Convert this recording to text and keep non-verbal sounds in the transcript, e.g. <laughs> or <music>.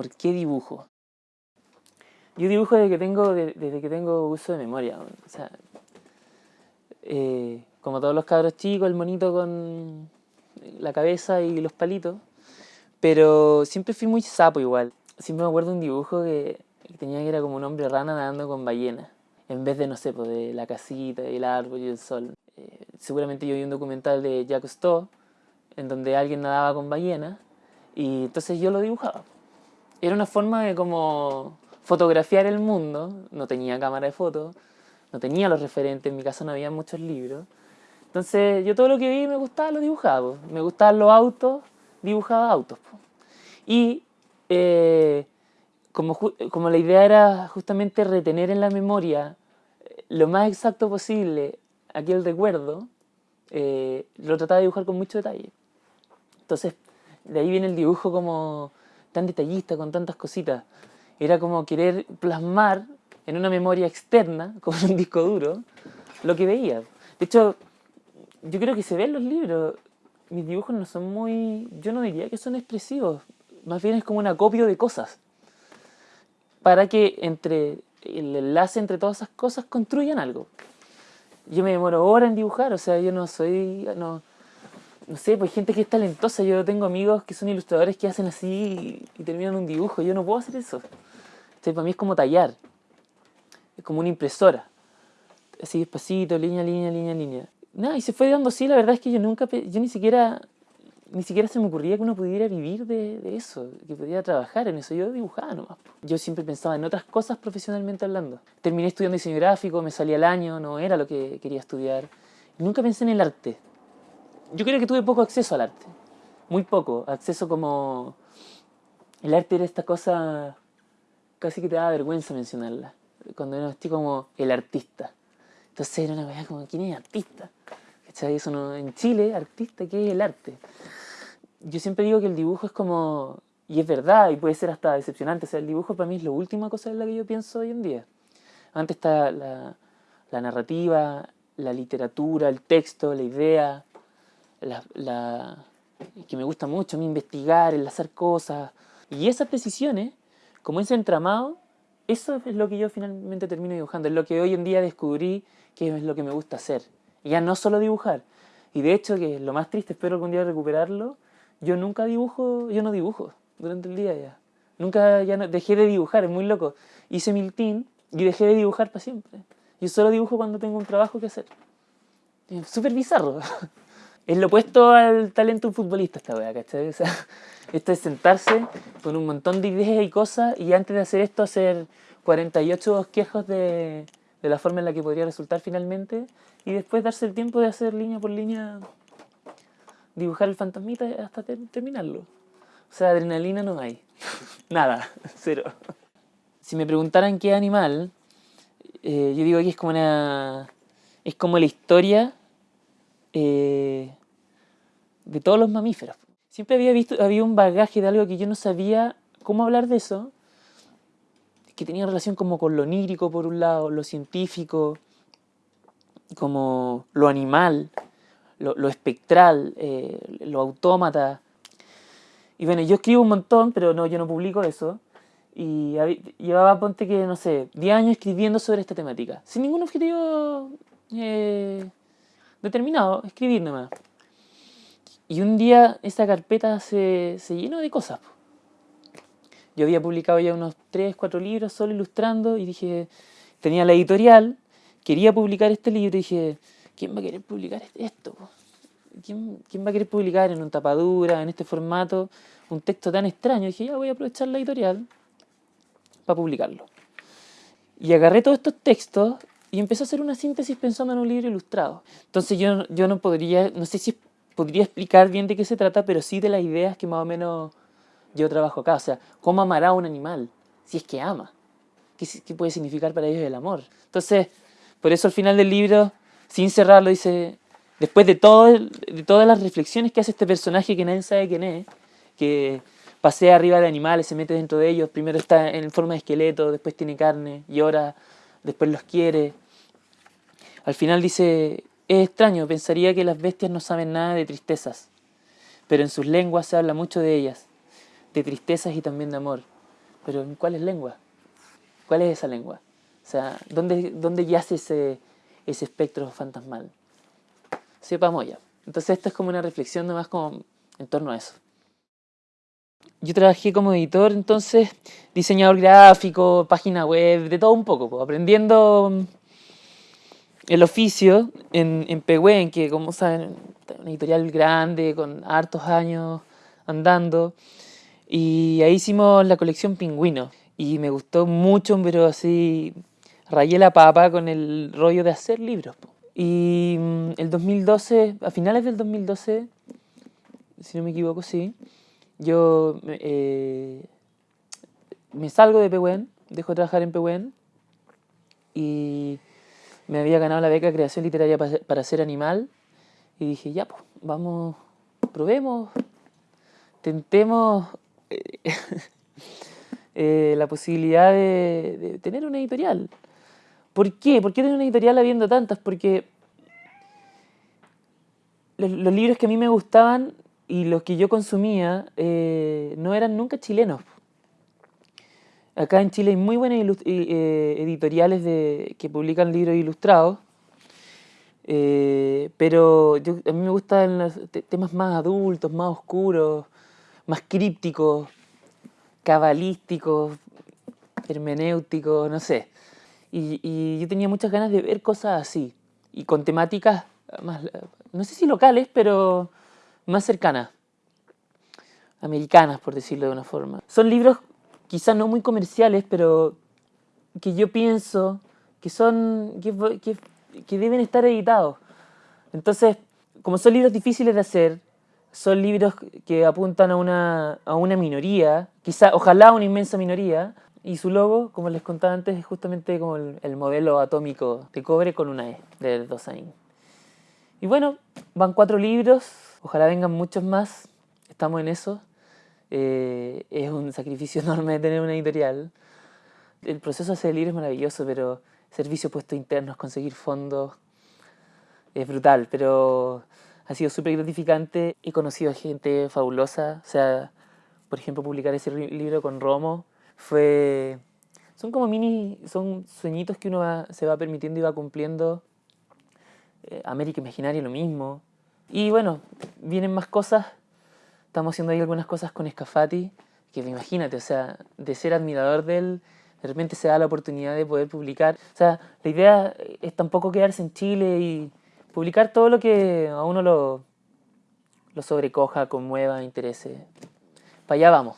¿por qué dibujo? Yo dibujo desde que tengo, desde que tengo uso de memoria. O sea, eh, como todos los cabros chicos, el monito con la cabeza y los palitos. Pero siempre fui muy sapo igual. Siempre me acuerdo de un dibujo que, tenía que era como un hombre rana nadando con ballenas. En vez de, no sé, pues, de la casita, el árbol y el sol. Eh, seguramente yo vi un documental de Jacques Cousteau en donde alguien nadaba con ballenas y entonces yo lo dibujaba. Era una forma de como fotografiar el mundo, no tenía cámara de fotos, no tenía los referentes, en mi casa no había muchos libros. Entonces yo todo lo que vi me gustaba lo dibujaba, me gustaban los autos, dibujaba autos. Y eh, como, como la idea era justamente retener en la memoria eh, lo más exacto posible aquel recuerdo, eh, lo trataba de dibujar con mucho detalle. Entonces, de ahí viene el dibujo como tan detallista, con tantas cositas. Era como querer plasmar en una memoria externa, <laughs> como un disco duro, lo que veía. De hecho, yo creo que se ve en los libros. Mis dibujos no son muy... Yo no diría que son expresivos. Más bien es como un acopio de cosas. Para que entre el enlace entre todas esas cosas construyan algo. Yo me demoro horas en dibujar, o sea, yo no soy... No, no sé, pues gente que es talentosa. Yo tengo amigos que son ilustradores que hacen así y, terminan un dibujo. Yo no puedo hacer eso. para mí es como tallar. Es como una impresora. Así despacito, línea, línea, línea, línea. Nada, y se fue dando así. La verdad es que yo nunca, yo ni siquiera, ni siquiera se me ocurría que uno pudiera vivir de, de eso, que pudiera trabajar en eso. Yo dibujaba nomás. Yo siempre pensaba en otras cosas profesionalmente hablando. Terminé estudiando diseño gráfico, me salía al año, no era lo que quería estudiar. nunca pensé en el arte yo creo que tuve poco acceso al arte. Muy poco. Acceso como... El arte era esta cosa casi que te daba vergüenza mencionarla. Cuando era así como el artista. Entonces era una cosa como, ¿quién es artista? ¿Cachai? Eso no, en Chile, artista, ¿qué es el arte? Yo siempre digo que el dibujo es como, y es verdad, y puede ser hasta decepcionante, o sea, el dibujo para mí es la última cosa en la que yo pienso hoy en día. Antes está la, la narrativa, la literatura, el texto, la idea, la, que me gusta mucho mí investigar, enlazar cosas. Y esas decisiones, como ese entramado, eso es lo que yo finalmente termino dibujando, es lo que hoy en día descubrí que es lo que me gusta hacer. Y ya no solo dibujar. Y de hecho, que lo más triste, espero algún día recuperarlo, yo nunca dibujo, yo no dibujo durante el día ya. Nunca ya no, dejé de dibujar, es muy loco. Hice miltín y dejé de dibujar para siempre. Yo solo dibujo cuando tengo un trabajo que hacer. Es súper bizarro. <laughs> Es lo opuesto al talento de un futbolista esta wea, ¿cachai? O sea, <laughs> esto es sentarse con un montón de ideas y cosas y antes de hacer esto hacer 48 bosquejos de, la forma en la que podría resultar finalmente y después darse el tiempo de hacer línea por línea, dibujar el fantasmita hasta terminarlo. O sea, adrenalina no hay. <laughs> Nada, <laughs> cero. Si me preguntaran qué animal, eh, yo digo que es como una... Es como la historia eh, de todos los mamíferos. Siempre había visto, había un bagaje de algo que yo no sabía cómo hablar de eso, que tenía relación como con lo onírico por un lado, lo científico, como lo animal, lo, espectral, eh, lo autómata. Y bueno, yo escribo un montón, pero no, yo no publico eso. Y llevaba, ponte que, no sé, 10 años escribiendo sobre esta temática, sin ningún objetivo eh, determinado, escribir nomás. Y un día esa carpeta se, se llenó de cosas. Yo había publicado ya unos 3, 4 libros solo ilustrando y dije, tenía la editorial, quería publicar este libro y dije, ¿quién va a querer publicar esto? ¿Quién, ¿Quién, va a querer publicar en un tapadura, en este formato, un texto tan extraño? Y dije, ya voy a aprovechar la editorial para publicarlo. Y agarré todos estos textos y empecé a hacer una síntesis pensando en un libro ilustrado. Entonces yo, yo no podría, no sé si podría explicar bien de qué se trata, pero sí de las ideas que más o menos yo trabajo acá. O sea, ¿cómo amará a un animal? Si es que ama. ¿Qué, ¿Qué, puede significar para ellos el amor? Entonces, por eso al final del libro, sin cerrarlo, dice, después de, de todas las reflexiones que hace este personaje que nadie sabe quién es, que pasea arriba de animales, se mete dentro de ellos, primero está en forma de esqueleto, después tiene carne, llora, después los quiere. Al final dice, es extraño, pensaría que las bestias no saben nada de tristezas, pero en sus lenguas se habla mucho de ellas, de tristezas y también de amor. pero ¿en cuál es lengua? ¿Cuál es esa lengua? O sea, ¿dónde, dónde yace ese, ese espectro fantasmal? Sepamos ya. Entonces esto es como una reflexión nomás como en torno a eso. Yo trabajé como editor, entonces, diseñador gráfico, página web, de todo un poco, aprendiendo el oficio en, en Pehuen, que como saben, una editorial grande, con hartos años andando. Y ahí hicimos la colección Pingüino. Y me gustó mucho, pero así rayé la papa con el rollo de hacer libros. Y mm, el 2012, a finales del 2012, si no me equivoco, sí, yo eh, me salgo de Pehuen, dejo de trabajar en Pehuen y me había ganado la beca de creación literaria para, ser animal y dije, ya, pues, vamos, probemos, tentemos eh, <laughs> eh, la posibilidad de, tener una editorial. ¿Por qué? ¿Por qué tener una editorial habiendo tantas? Porque los, libros que a mí me gustaban y los que yo consumía eh, no eran nunca chilenos. Acá en Chile hay muy buenas eh, editoriales de, que publican libros ilustrados, eh, pero a mí me gustan los temas más adultos, más oscuros, más crípticos, cabalísticos, hermenéuticos, no sé. Y, yo tenía muchas ganas de ver cosas así, y con temáticas no sé si locales, pero más cercanas, americanas, por decirlo de una forma. Son libros quizás no muy comerciales, pero que yo pienso que son, que, que deben estar editados. Entonces, como son libros difíciles de hacer, son libros que apuntan a una, a una minoría, quizá, ojalá una inmensa minoría, y su logo, como les contaba antes, es justamente como el, modelo atómico de cobre con una E, de Dosain. Y bueno, van cuatro libros, ojalá vengan muchos más, estamos en eso. Eh, es un sacrificio <laughs> enorme tener una editorial. El proceso de libro es maravilloso, pero servicio puesto internos, conseguir fondos, es brutal, pero ha sido súper gratificante. He conocido gente fabulosa, o sea, por ejemplo, publicar ese libro con Romo fue... Son como mini, son sueñitos que uno se va permitiendo y va cumpliendo. Eh, América Imaginaria lo mismo. Y bueno, vienen más cosas. Estamos haciendo ahí algunas cosas con Escafati, que imagínate, o sea, de ser admirador de él, de se da la oportunidad de poder publicar. O sea, la idea es tampoco quedarse en Chile y publicar todo lo que a uno lo, lo sobrecoja, conmueva, interese. Para allá vamos.